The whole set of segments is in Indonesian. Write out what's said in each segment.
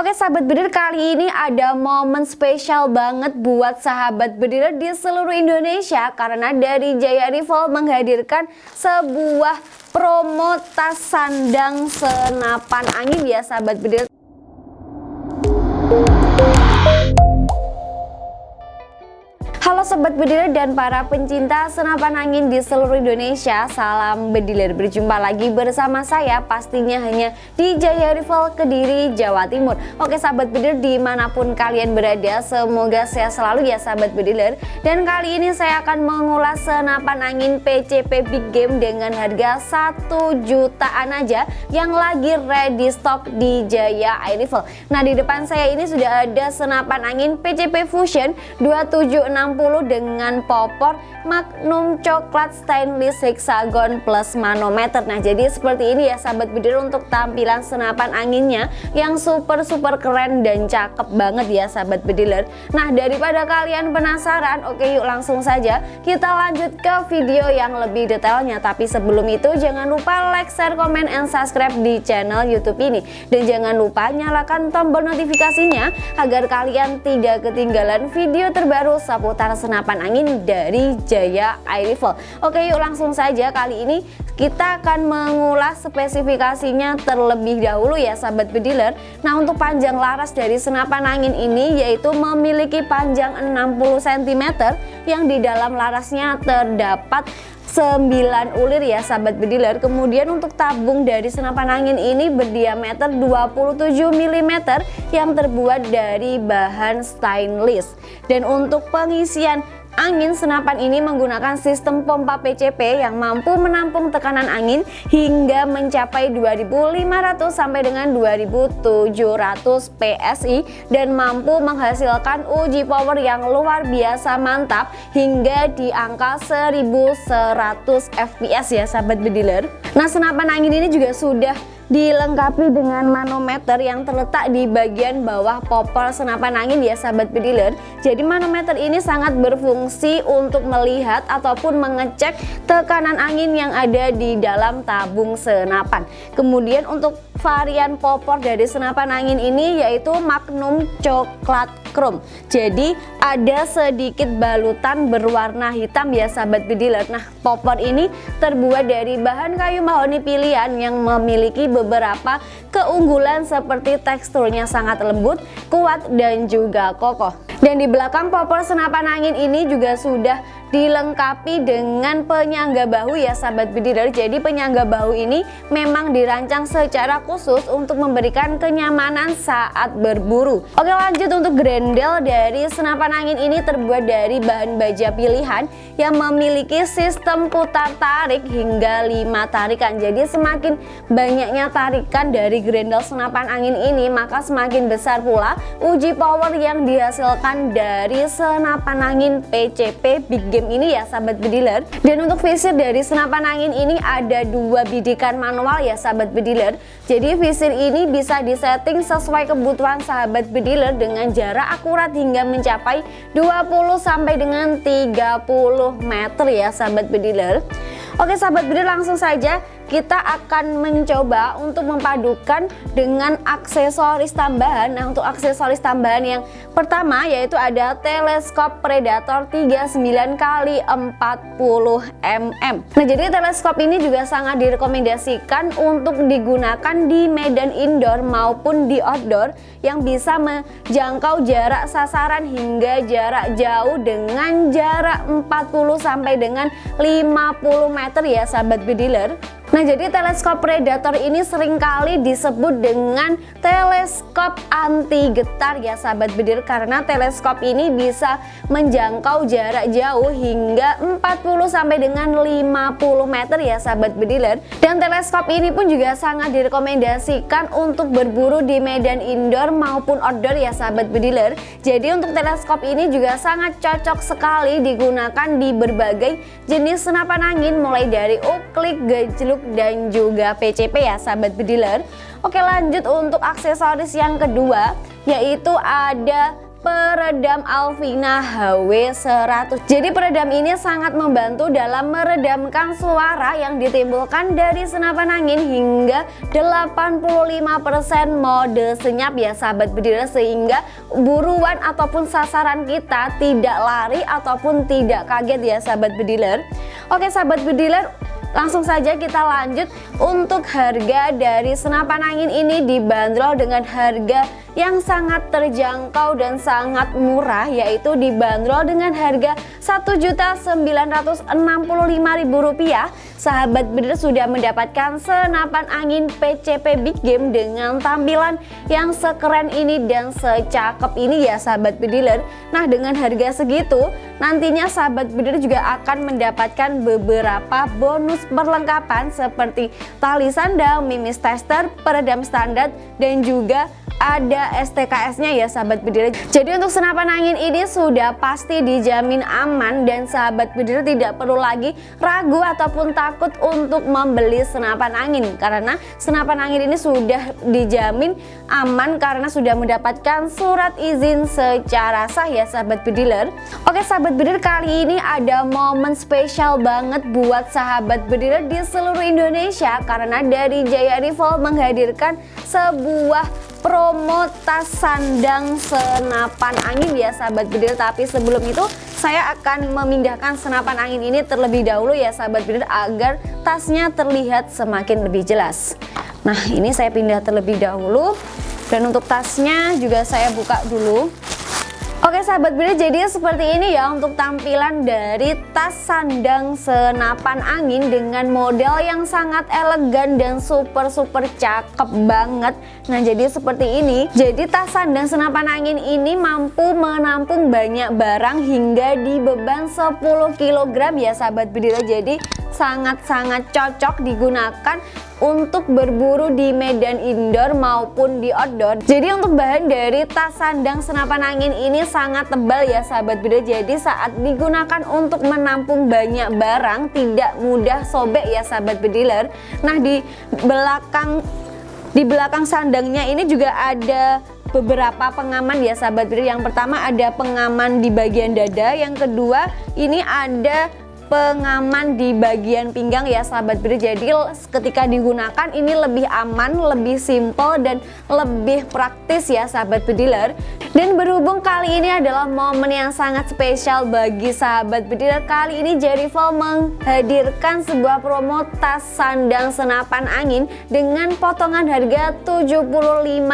Oke sahabat bediler kali ini ada momen spesial banget buat sahabat bediler di seluruh Indonesia Karena dari Jaya Rival menghadirkan sebuah promo tas sandang senapan angin ya sahabat bediler Halo Sobat Bediler dan para pencinta senapan angin di seluruh Indonesia Salam Bediler Berjumpa lagi bersama saya pastinya hanya di Jaya Rival Kediri, Jawa Timur. Oke Sahabat Bediler di mana pun kalian berada Semoga sehat selalu ya Sahabat Bediler Dan kali ini saya akan mengulas senapan angin PCP Big Game Dengan harga 1 jutaan aja Yang lagi ready stock di Jaya Rifle Nah di depan saya ini sudah ada senapan angin PCP Fusion 2760 dengan popor Magnum coklat stainless hexagon plus manometer. Nah jadi seperti ini ya sahabat bidir untuk tampilan senapan anginnya yang super super keren dan cakep banget ya sahabat bediler Nah daripada kalian penasaran oke yuk langsung saja kita lanjut ke video yang lebih detailnya. Tapi sebelum itu jangan lupa like, share, komen, and subscribe di channel youtube ini. Dan jangan lupa nyalakan tombol notifikasinya agar kalian tidak ketinggalan video terbaru seputar senapan angin dari Jaya Air Rifle Oke yuk langsung saja. Kali ini kita akan mengulas spesifikasinya terlebih dahulu ya sahabat bediler. Nah untuk panjang laras dari senapan angin ini yaitu memiliki panjang 60 cm yang di dalam larasnya terdapat 9 ulir ya sahabat bediler. Kemudian untuk tabung dari senapan angin ini berdiameter 27 mm yang terbuat dari bahan stainless. Dan untuk pengisian Angin senapan ini menggunakan sistem pompa PCP yang mampu menampung tekanan angin hingga mencapai 2500 sampai dengan 2700 PSI dan mampu menghasilkan uji power yang luar biasa mantap hingga di angka 1100 fps ya sahabat bediler. Nah senapan angin ini juga sudah dilengkapi dengan manometer yang terletak di bagian bawah popor senapan angin ya sahabat bediler jadi manometer ini sangat berfungsi untuk melihat ataupun mengecek tekanan angin yang ada di dalam tabung senapan. Kemudian untuk varian popor dari senapan angin ini yaitu Magnum coklat chrome. Jadi ada sedikit balutan berwarna hitam ya sahabat bediler nah popor ini terbuat dari bahan kayu mahoni pilihan yang memiliki beberapa keunggulan seperti teksturnya sangat lembut, kuat dan juga kokoh. Dan di belakang popor senapan angin ini juga sudah dilengkapi dengan penyangga bahu ya sahabat bediler jadi penyangga bahu ini memang dirancang secara khusus untuk memberikan kenyamanan saat berburu. Oke lanjut untuk grendel dari senapan angin ini terbuat dari bahan baja pilihan yang memiliki sistem putar tarik hingga 5 tarikan. Jadi semakin banyaknya tarikan dari grendel senapan angin ini maka semakin besar pula uji power yang dihasilkan dari senapan angin PCP Big game ini ya sahabat bediler. Dan untuk visir dari senapan angin ini ada dua bidikan manual ya sahabat bediler. Jadi visir ini bisa disetting sesuai kebutuhan sahabat bediler dengan jarak akurat hingga mencapai 20 sampai dengan 30 meter ya sahabat bediler Oke sahabat bediler langsung saja kita akan mencoba untuk memadukan dengan aksesoris tambahan. Nah untuk aksesoris tambahan yang pertama yaitu ada teleskop predator 39 kali 40 mm Nah jadi teleskop ini juga sangat direkomendasikan untuk digunakan di medan indoor maupun di outdoor yang bisa menjangkau jarak sasaran hingga jarak jauh dengan jarak 40 sampai dengan 50 meter ya sahabat bediler Nah jadi teleskop predator ini sering kali disebut dengan teleskop anti getar ya sahabat bedir karena teleskop ini bisa menjangkau jarak jauh hingga 40 sampai dengan 50 meter ya sahabat bediler dan teleskop ini pun juga sangat direkomendasikan untuk berburu di medan indoor maupun outdoor ya sahabat bediler jadi untuk teleskop ini juga sangat cocok sekali digunakan di berbagai jenis senapan angin mulai dari uklik, gejluk, dan juga PCP ya sahabat bediler Oke lanjut untuk aksesoris yang kedua yaitu ada peredam Alvina HW100 Jadi peredam ini sangat membantu dalam meredamkan suara yang ditimbulkan dari senapan angin hingga 85% mode senyap ya sahabat bediler Sehingga buruan ataupun sasaran kita tidak lari ataupun tidak kaget ya sahabat bediler Oke sahabat bediler Langsung saja kita lanjut untuk harga dari senapan angin ini dibanderol dengan harga yang sangat terjangkau dan sangat murah yaitu dibanderol dengan harga Rp1.965.000 sahabat bener sudah mendapatkan senapan angin PCP Big Game dengan tampilan yang sekeren ini dan secakep ini ya sahabat bediler nah dengan harga segitu nantinya sahabat bediler juga akan mendapatkan beberapa bonus perlengkapan seperti tali sandal, mimis tester, peredam standar dan juga ada STKS-nya ya sahabat bediler. Jadi untuk senapan angin ini sudah pasti dijamin aman dan sahabat bediler tidak perlu lagi ragu ataupun takut untuk membeli senapan angin karena senapan angin ini sudah dijamin aman karena sudah mendapatkan surat izin secara sah ya sahabat bediler. Oke sahabat bediler kali ini ada momen spesial banget buat sahabat bediler di seluruh Indonesia karena dari Jaya Rival menghadirkan sebuah promo tas sandang senapan angin ya sahabat bedil tapi sebelum itu saya akan memindahkan senapan angin ini terlebih dahulu ya sahabat bedil agar tasnya terlihat semakin lebih jelas. Nah ini saya pindah terlebih dahulu. Dan untuk tasnya juga saya buka dulu Oke sahabat Bida jadi seperti ini ya untuk tampilan dari tas sandang senapan angin dengan model yang sangat elegan dan super super cakep banget. Nah jadi seperti ini. Jadi tas sandang senapan angin ini mampu menampung banyak barang hingga di beban 10 kg ya sahabat Bida jadi sangat-sangat cocok digunakan untuk berburu di medan indoor maupun di outdoor. Jadi untuk bahan dari tas sandang senapan angin ini sangat tebal ya sahabat beda. Jadi saat digunakan untuk menampung banyak barang tidak mudah sobek ya sahabat bediler. Nah di belakang di belakang sandangnya ini juga ada beberapa pengaman ya sahabat bediler yang pertama ada pengaman di bagian dada. Yang kedua ini ada pengaman di bagian pinggang ya sahabat beda jadi ketika digunakan ini lebih aman lebih simple dan lebih praktis ya sahabat bediler dan berhubung kali ini adalah momen yang sangat spesial bagi sahabat bediler kali ini Jerryfall menghadirkan sebuah promo tas sandang senapan angin dengan potongan harga Rp75.000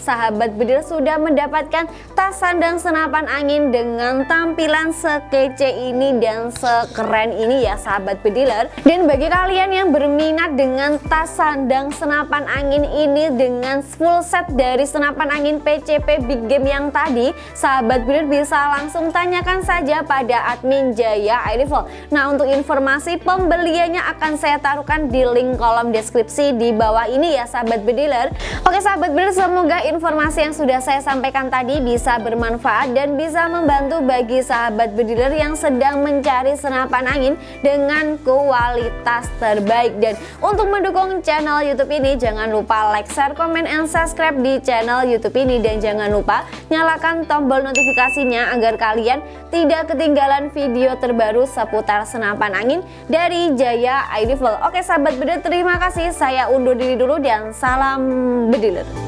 sahabat bedil sudah mendapatkan tas sandang senapan angin dengan tampilan sekece ini dan sekeren ini ya sahabat bediler. Dan bagi kalian yang berminat dengan tas sandang senapan angin ini dengan full set dari senapan angin PCP Big Game yang tadi sahabat bediler bisa langsung tanyakan saja pada admin Jaya iRifle nah untuk informasi pembeliannya akan saya taruhkan di link kolom deskripsi di bawah ini ya sahabat bediler. Oke sahabat bediler semoga informasi yang sudah saya sampaikan tadi bisa bermanfaat dan bisa membantu bagi sahabat bediler yang sedang mencari senapan angin dengan kualitas terbaik. Dan untuk mendukung channel youtube ini jangan lupa like, share, komen, and subscribe di channel youtube ini. Dan jangan lupa nyalakan tombol notifikasinya agar kalian tidak ketinggalan video terbaru seputar senapan angin dari Jaya iRifle Oke sahabat bediler terima kasih. Saya undur diri dulu dan salam bediler